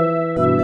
Música